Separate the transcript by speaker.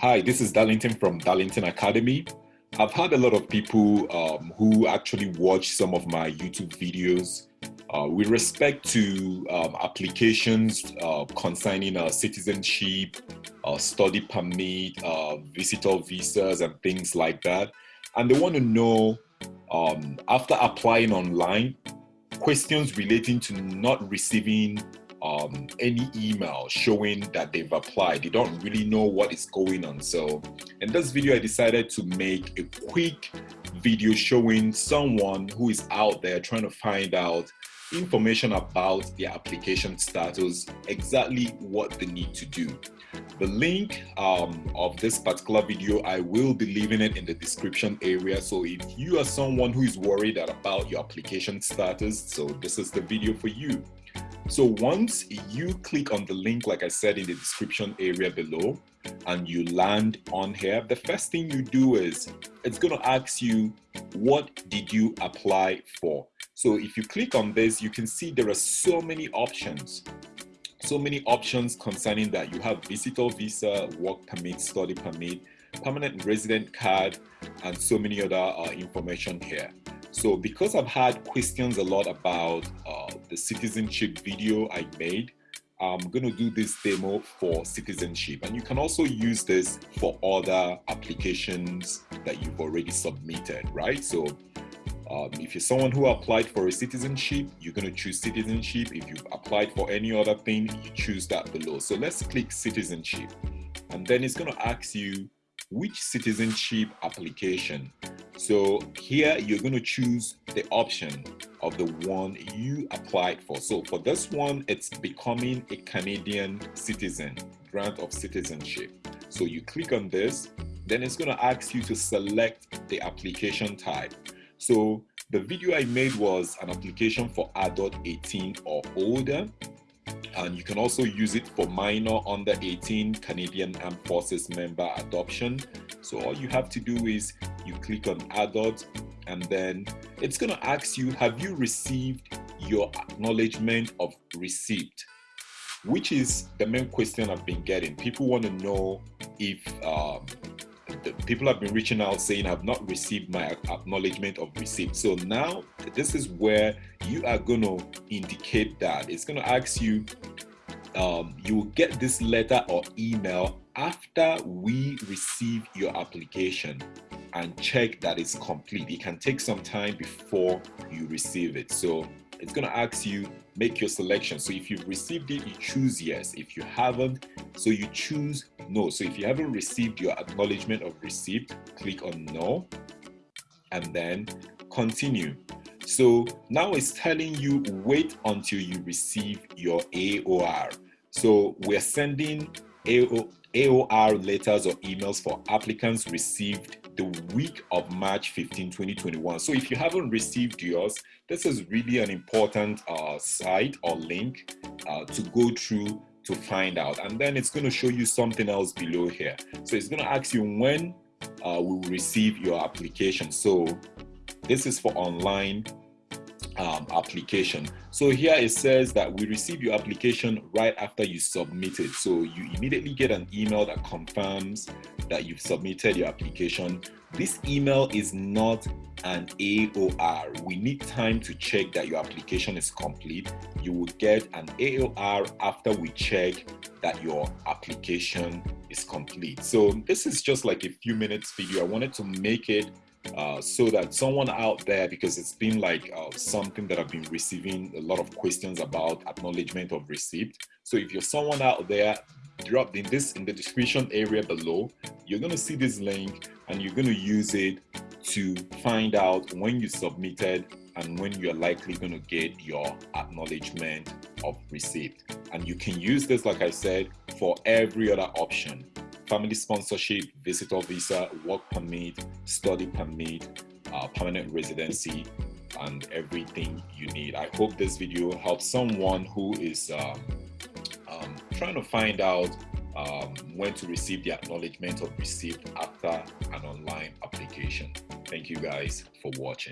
Speaker 1: Hi, this is Darlington from Darlington Academy. I've had a lot of people um, who actually watch some of my YouTube videos uh, with respect to um, applications uh, concerning uh, citizenship, uh, study permit, uh, visitor visas, and things like that. And they want to know, um, after applying online, questions relating to not receiving um, any email showing that they've applied. They don't really know what is going on. So in this video, I decided to make a quick video showing someone who is out there trying to find out information about their application status, exactly what they need to do. The link um, of this particular video, I will be leaving it in the description area. So if you are someone who is worried about your application status, so this is the video for you. So once you click on the link, like I said in the description area below, and you land on here, the first thing you do is it's going to ask you, what did you apply for? So if you click on this, you can see there are so many options. So many options concerning that. You have visitor visa, work permit, study permit, permanent resident card, and so many other uh, information here. So because I've had questions a lot about uh, the citizenship video I made, I'm going to do this demo for citizenship. And you can also use this for other applications that you've already submitted, right? So um, if you're someone who applied for a citizenship, you're going to choose citizenship. If you've applied for any other thing, you choose that below. So let's click citizenship. And then it's going to ask you which citizenship application so here you're going to choose the option of the one you applied for. So for this one, it's becoming a Canadian citizen, grant of citizenship. So you click on this, then it's going to ask you to select the application type. So the video I made was an application for adult 18 or older and you can also use it for minor under 18 Canadian Armed Forces member adoption. So all you have to do is you click on adult and then it's going to ask you, have you received your acknowledgement of receipt? Which is the main question I've been getting. People want to know if um, people have been reaching out saying I've not received my acknowledgement of receipt. So now this is where you are going to indicate that. It's going to ask you, um, you will get this letter or email after we receive your application and check that it's complete. It can take some time before you receive it. So it's going to ask you make your selection so if you've received it you choose yes if you haven't so you choose no. So if you haven't received your acknowledgement of receipt click on no and then continue. So now it's telling you wait until you receive your AOR so we're sending AOR letters or emails for applicants received the week of March 15, 2021. So if you haven't received yours, this is really an important uh, site or link uh, to go through to find out. And then it's going to show you something else below here. So it's going to ask you when uh, we will receive your application. So this is for online um, application. So here it says that we receive your application right after you submit it. So you immediately get an email that confirms that you've submitted your application. This email is not an AOR. We need time to check that your application is complete. You will get an AOR after we check that your application is complete. So this is just like a few minutes video. I wanted to make it uh, so that someone out there, because it's been like uh, something that I've been receiving a lot of questions about acknowledgement of receipt. So if you're someone out there, drop in this in the description area below, you're going to see this link and you're going to use it to find out when you submitted and when you're likely going to get your acknowledgement of receipt. And you can use this, like I said, for every other option family sponsorship, visitor visa, work permit, study permit, uh, permanent residency, and everything you need. I hope this video helps someone who is um, um, trying to find out um, when to receive the acknowledgement of receipt after an online application. Thank you guys for watching.